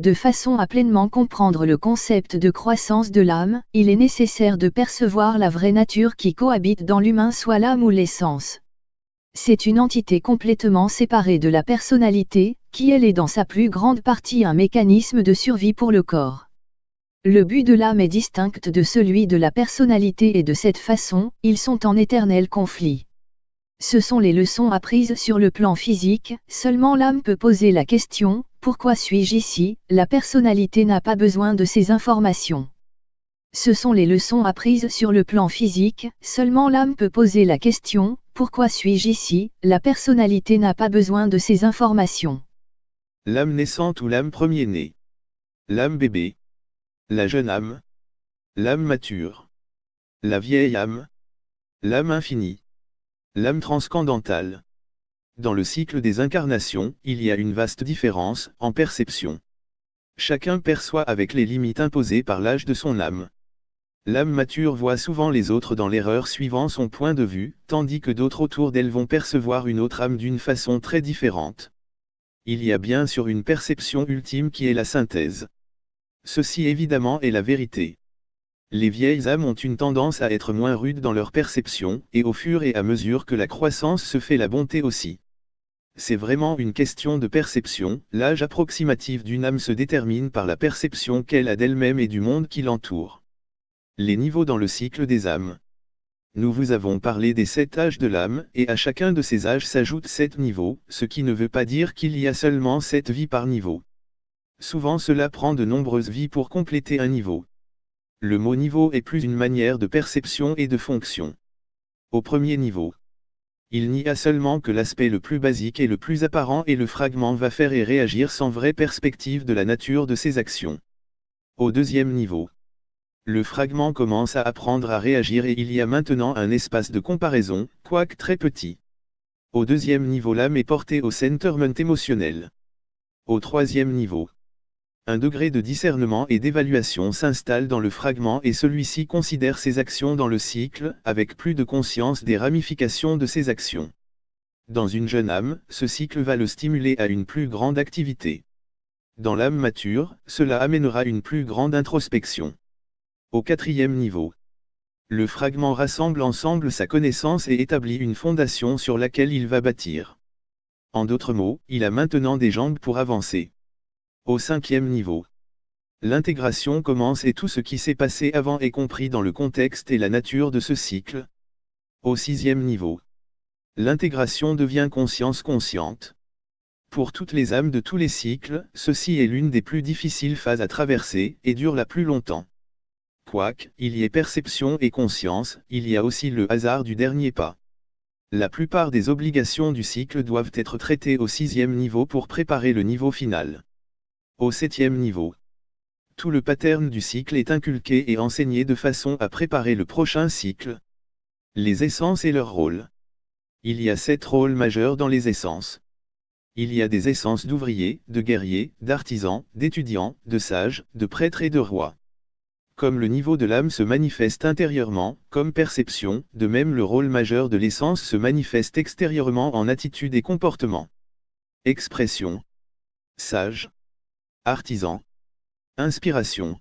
De façon à pleinement comprendre le concept de croissance de l'âme, il est nécessaire de percevoir la vraie nature qui cohabite dans l'humain soit l'âme ou l'essence. C'est une entité complètement séparée de la personnalité, qui elle est dans sa plus grande partie un mécanisme de survie pour le corps. Le but de l'âme est distinct de celui de la personnalité et de cette façon, ils sont en éternel conflit. Ce sont les leçons apprises sur le plan physique, seulement l'âme peut poser la question, pourquoi suis-je ici? La personnalité n'a pas besoin de ces informations. Ce sont les leçons apprises sur le plan physique, seulement l'âme peut poser la question, pourquoi suis-je ici? La personnalité n'a pas besoin de ces informations. L'âme naissante ou l'âme premier-né? L'âme bébé? La jeune âme? L'âme mature? La vieille âme? L'âme infinie? L'âme transcendantale? Dans le cycle des incarnations, il y a une vaste différence, en perception. Chacun perçoit avec les limites imposées par l'âge de son âme. L'âme mature voit souvent les autres dans l'erreur suivant son point de vue, tandis que d'autres autour d'elle vont percevoir une autre âme d'une façon très différente. Il y a bien sûr une perception ultime qui est la synthèse. Ceci évidemment est la vérité. Les vieilles âmes ont une tendance à être moins rudes dans leur perception, et au fur et à mesure que la croissance se fait la bonté aussi. C'est vraiment une question de perception, l'âge approximatif d'une âme se détermine par la perception qu'elle a d'elle-même et du monde qui l'entoure. Les niveaux dans le cycle des âmes. Nous vous avons parlé des sept âges de l'âme, et à chacun de ces âges s'ajoutent sept niveaux, ce qui ne veut pas dire qu'il y a seulement sept vies par niveau. Souvent cela prend de nombreuses vies pour compléter un niveau. Le mot niveau est plus une manière de perception et de fonction. Au premier niveau, il n'y a seulement que l'aspect le plus basique et le plus apparent et le fragment va faire et réagir sans vraie perspective de la nature de ses actions. Au deuxième niveau, le fragment commence à apprendre à réagir et il y a maintenant un espace de comparaison, quoique très petit. Au deuxième niveau l'âme est portée au centerment émotionnel. Au troisième niveau, un degré de discernement et d'évaluation s'installe dans le fragment et celui-ci considère ses actions dans le cycle, avec plus de conscience des ramifications de ses actions. Dans une jeune âme, ce cycle va le stimuler à une plus grande activité. Dans l'âme mature, cela amènera une plus grande introspection. Au quatrième niveau, le fragment rassemble ensemble sa connaissance et établit une fondation sur laquelle il va bâtir. En d'autres mots, il a maintenant des jambes pour avancer. Au cinquième niveau. L'intégration commence et tout ce qui s'est passé avant est compris dans le contexte et la nature de ce cycle. Au sixième niveau. L'intégration devient conscience consciente. Pour toutes les âmes de tous les cycles, ceci est l'une des plus difficiles phases à traverser, et dure la plus longtemps. Quoique, il y ait perception et conscience, il y a aussi le hasard du dernier pas. La plupart des obligations du cycle doivent être traitées au sixième niveau pour préparer le niveau final. Au septième niveau. Tout le pattern du cycle est inculqué et enseigné de façon à préparer le prochain cycle. Les essences et leurs rôles. Il y a sept rôles majeurs dans les essences. Il y a des essences d'ouvriers, de guerriers, d'artisans, d'étudiants, de sages, de prêtres et de rois. Comme le niveau de l'âme se manifeste intérieurement, comme perception, de même le rôle majeur de l'essence se manifeste extérieurement en attitude et comportement. Expression. Sage. Artisan. Inspiration.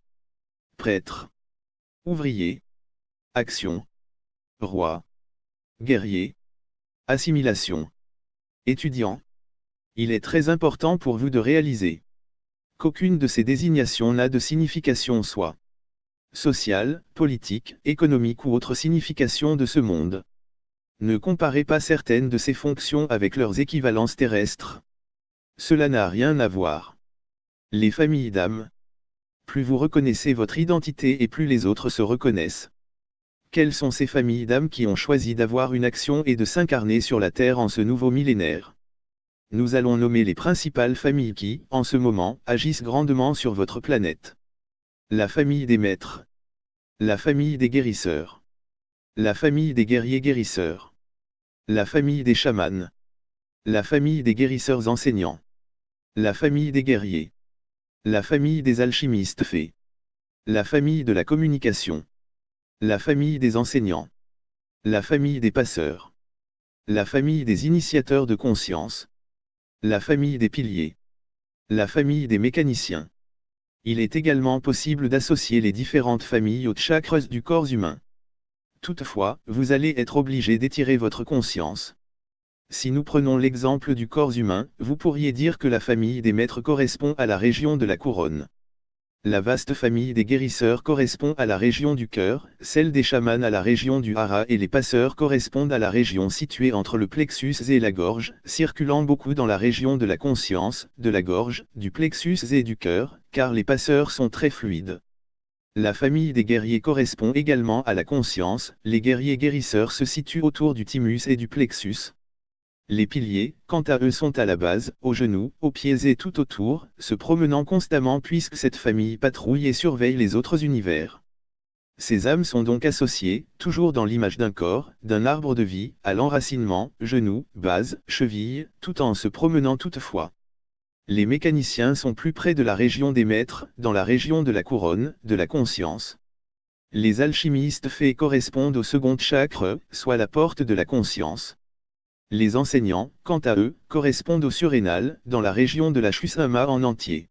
Prêtre. Ouvrier. Action. Roi. Guerrier. Assimilation. Étudiant. Il est très important pour vous de réaliser qu'aucune de ces désignations n'a de signification soit sociale, politique, économique ou autre signification de ce monde. Ne comparez pas certaines de ces fonctions avec leurs équivalences terrestres. Cela n'a rien à voir. Les familles d'âmes. Plus vous reconnaissez votre identité et plus les autres se reconnaissent. Quelles sont ces familles d'âmes qui ont choisi d'avoir une action et de s'incarner sur la Terre en ce nouveau millénaire? Nous allons nommer les principales familles qui, en ce moment, agissent grandement sur votre planète. La famille des maîtres. La famille des guérisseurs. La famille des guerriers guérisseurs. La famille des chamans. La famille des guérisseurs enseignants. La famille des guerriers. La famille des alchimistes fait. La famille de la communication. La famille des enseignants. La famille des passeurs. La famille des initiateurs de conscience. La famille des piliers. La famille des mécaniciens. Il est également possible d'associer les différentes familles aux chakras du corps humain. Toutefois, vous allez être obligé d'étirer votre conscience. Si nous prenons l'exemple du corps humain, vous pourriez dire que la famille des maîtres correspond à la région de la couronne. La vaste famille des guérisseurs correspond à la région du cœur, celle des chamans à la région du hara et les passeurs correspondent à la région située entre le plexus et la gorge, circulant beaucoup dans la région de la conscience, de la gorge, du plexus et du cœur, car les passeurs sont très fluides. La famille des guerriers correspond également à la conscience, les guerriers guérisseurs se situent autour du thymus et du plexus, les piliers, quant à eux sont à la base, aux genoux, aux pieds et tout autour, se promenant constamment puisque cette famille patrouille et surveille les autres univers. Ces âmes sont donc associées, toujours dans l'image d'un corps, d'un arbre de vie, à l'enracinement, genoux, base, cheville, tout en se promenant toutefois. Les mécaniciens sont plus près de la région des maîtres, dans la région de la couronne, de la conscience. Les alchimistes faits correspondent au second chakra, soit la porte de la conscience. Les enseignants, quant à eux, correspondent au surrénal, dans la région de la Chusama en entier.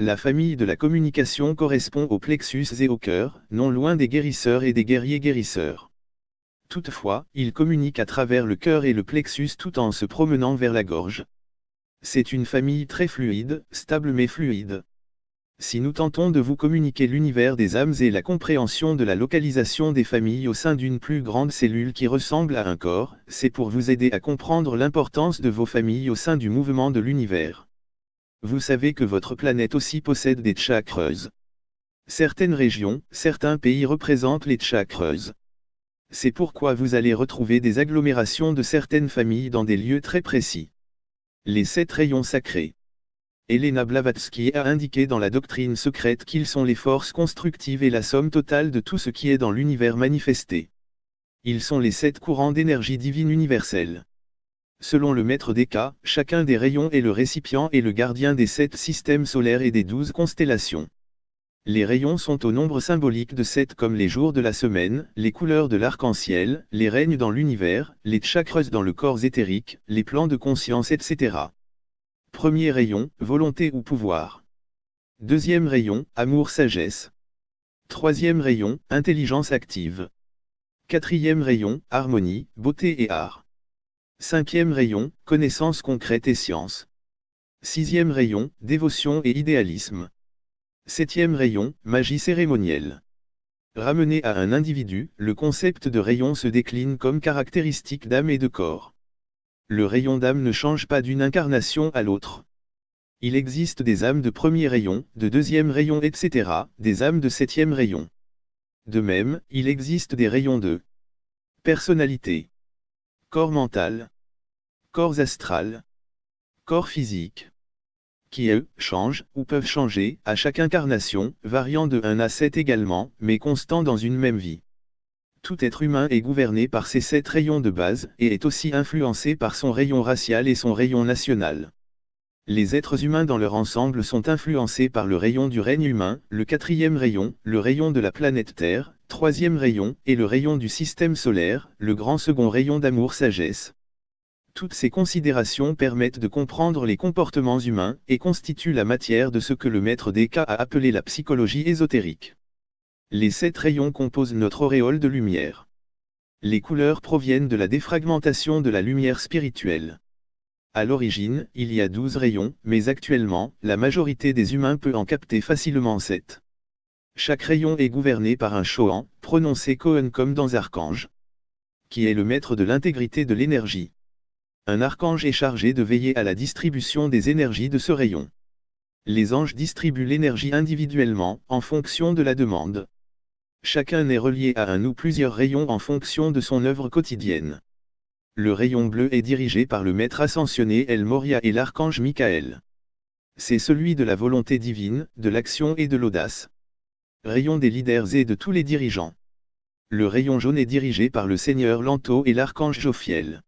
La famille de la communication correspond au plexus et au cœur, non loin des guérisseurs et des guerriers guérisseurs. Toutefois, ils communiquent à travers le cœur et le plexus tout en se promenant vers la gorge. C'est une famille très fluide, stable mais fluide. Si nous tentons de vous communiquer l'univers des âmes et la compréhension de la localisation des familles au sein d'une plus grande cellule qui ressemble à un corps, c'est pour vous aider à comprendre l'importance de vos familles au sein du mouvement de l'univers. Vous savez que votre planète aussi possède des chakras. Certaines régions, certains pays représentent les chakras. C'est pourquoi vous allez retrouver des agglomérations de certaines familles dans des lieux très précis. Les sept rayons sacrés. Elena Blavatsky a indiqué dans la doctrine secrète qu'ils sont les forces constructives et la somme totale de tout ce qui est dans l'univers manifesté. Ils sont les sept courants d'énergie divine universelle. Selon le maître des cas, chacun des rayons est le récipient et le gardien des sept systèmes solaires et des douze constellations. Les rayons sont au nombre symbolique de sept comme les jours de la semaine, les couleurs de l'arc-en-ciel, les règnes dans l'univers, les chakras dans le corps éthérique, les plans de conscience etc. Premier rayon, volonté ou pouvoir. Deuxième rayon, amour-sagesse. Troisième rayon, intelligence active. Quatrième rayon, harmonie, beauté et art. Cinquième rayon, connaissance concrète et science. Sixième rayon, dévotion et idéalisme. Septième rayon, magie cérémonielle. Ramené à un individu, le concept de rayon se décline comme caractéristique d'âme et de corps le rayon d'âme ne change pas d'une incarnation à l'autre. Il existe des âmes de premier rayon, de deuxième rayon etc., des âmes de septième rayon. De même, il existe des rayons de personnalité, corps mental, corps astral, corps physique, qui eux, changent, ou peuvent changer, à chaque incarnation, variant de 1 à 7 également, mais constant dans une même vie tout être humain est gouverné par ces sept rayons de base, et est aussi influencé par son rayon racial et son rayon national. Les êtres humains dans leur ensemble sont influencés par le rayon du règne humain, le quatrième rayon, le rayon de la planète Terre, troisième rayon, et le rayon du système solaire, le grand second rayon d'amour-sagesse. Toutes ces considérations permettent de comprendre les comportements humains, et constituent la matière de ce que le maître des cas a appelé la psychologie ésotérique. Les sept rayons composent notre auréole de lumière. Les couleurs proviennent de la défragmentation de la lumière spirituelle. À l'origine, il y a douze rayons, mais actuellement, la majorité des humains peut en capter facilement sept. Chaque rayon est gouverné par un Shohan, prononcé Kohen comme dans Archange, qui est le maître de l'intégrité de l'énergie. Un archange est chargé de veiller à la distribution des énergies de ce rayon. Les anges distribuent l'énergie individuellement, en fonction de la demande. Chacun est relié à un ou plusieurs rayons en fonction de son œuvre quotidienne. Le rayon bleu est dirigé par le maître ascensionné El Moria et l'archange Michael. C'est celui de la volonté divine, de l'action et de l'audace. Rayon des leaders et de tous les dirigeants. Le rayon jaune est dirigé par le Seigneur Lanto et l'archange Jophiel.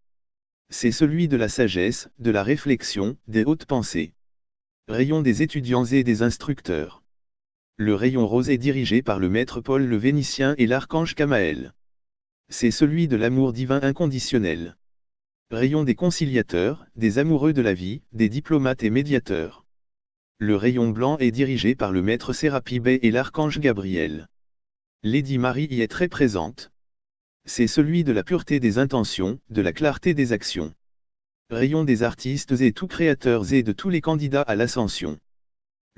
C'est celui de la sagesse, de la réflexion, des hautes pensées. Rayon des étudiants et des instructeurs. Le rayon rose est dirigé par le maître Paul le Vénitien et l'archange Kamaël. C'est celui de l'amour divin inconditionnel. Rayon des conciliateurs, des amoureux de la vie, des diplomates et médiateurs. Le rayon blanc est dirigé par le maître Sérapi et l'archange Gabriel. Lady Marie y est très présente. C'est celui de la pureté des intentions, de la clarté des actions. Rayon des artistes et tous créateurs et de tous les candidats à l'ascension.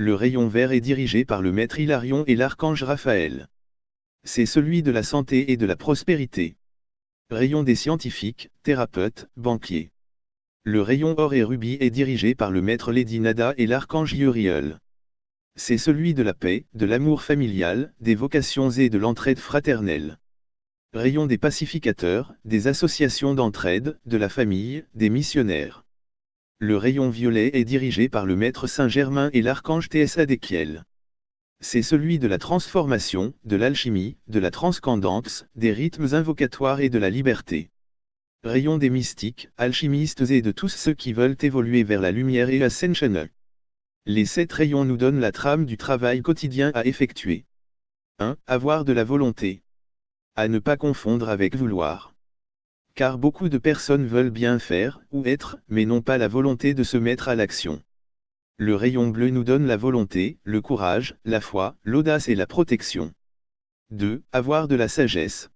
Le rayon vert est dirigé par le maître Hilarion et l'archange Raphaël. C'est celui de la santé et de la prospérité. Rayon des scientifiques, thérapeutes, banquiers. Le rayon or et rubis est dirigé par le maître Lady Nada et l'archange Uriel. C'est celui de la paix, de l'amour familial, des vocations et de l'entraide fraternelle. Rayon des pacificateurs, des associations d'entraide, de la famille, des missionnaires. Le rayon violet est dirigé par le maître Saint-Germain et l'archange TSA d'Ekiel. C'est celui de la transformation, de l'alchimie, de la transcendance, des rythmes invocatoires et de la liberté. Rayon des mystiques, alchimistes et de tous ceux qui veulent évoluer vers la lumière et ascension. Les sept rayons nous donnent la trame du travail quotidien à effectuer. 1. Avoir de la volonté. À ne pas confondre avec vouloir. Car beaucoup de personnes veulent bien faire, ou être, mais n'ont pas la volonté de se mettre à l'action. Le rayon bleu nous donne la volonté, le courage, la foi, l'audace et la protection. 2. Avoir de la sagesse.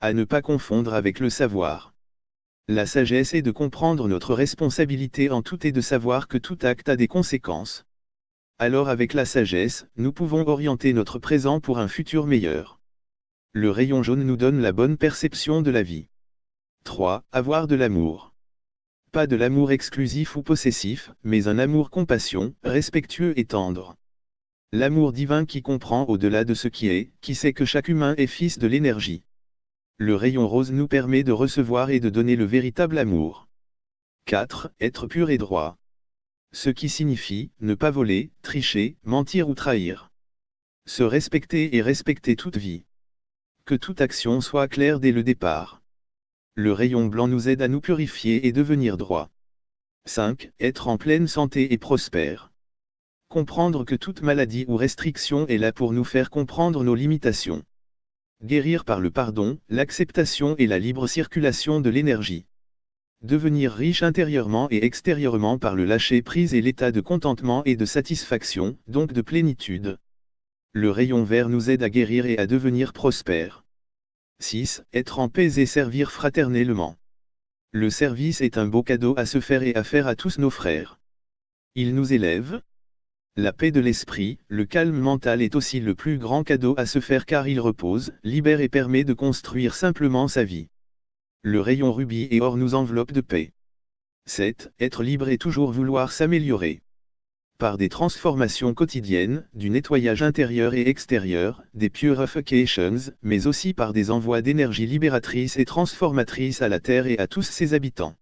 À ne pas confondre avec le savoir. La sagesse est de comprendre notre responsabilité en tout et de savoir que tout acte a des conséquences. Alors avec la sagesse, nous pouvons orienter notre présent pour un futur meilleur. Le rayon jaune nous donne la bonne perception de la vie. 3. Avoir de l'amour. Pas de l'amour exclusif ou possessif, mais un amour compassion, respectueux et tendre. L'amour divin qui comprend au-delà de ce qui est, qui sait que chaque humain est fils de l'énergie. Le rayon rose nous permet de recevoir et de donner le véritable amour. 4. Être pur et droit. Ce qui signifie, ne pas voler, tricher, mentir ou trahir. Se respecter et respecter toute vie. Que toute action soit claire dès le départ. Le rayon blanc nous aide à nous purifier et devenir droit. 5. Être en pleine santé et prospère. Comprendre que toute maladie ou restriction est là pour nous faire comprendre nos limitations. Guérir par le pardon, l'acceptation et la libre circulation de l'énergie. Devenir riche intérieurement et extérieurement par le lâcher-prise et l'état de contentement et de satisfaction, donc de plénitude. Le rayon vert nous aide à guérir et à devenir prospère. 6. Être en paix et servir fraternellement. Le service est un beau cadeau à se faire et à faire à tous nos frères. Il nous élève, la paix de l'esprit, le calme mental est aussi le plus grand cadeau à se faire car il repose, libère et permet de construire simplement sa vie. Le rayon rubis et or nous enveloppe de paix. 7. Être libre et toujours vouloir s'améliorer. Par des transformations quotidiennes, du nettoyage intérieur et extérieur, des purifications, mais aussi par des envois d'énergie libératrice et transformatrice à la Terre et à tous ses habitants.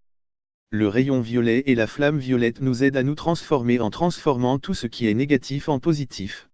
Le rayon violet et la flamme violette nous aident à nous transformer en transformant tout ce qui est négatif en positif.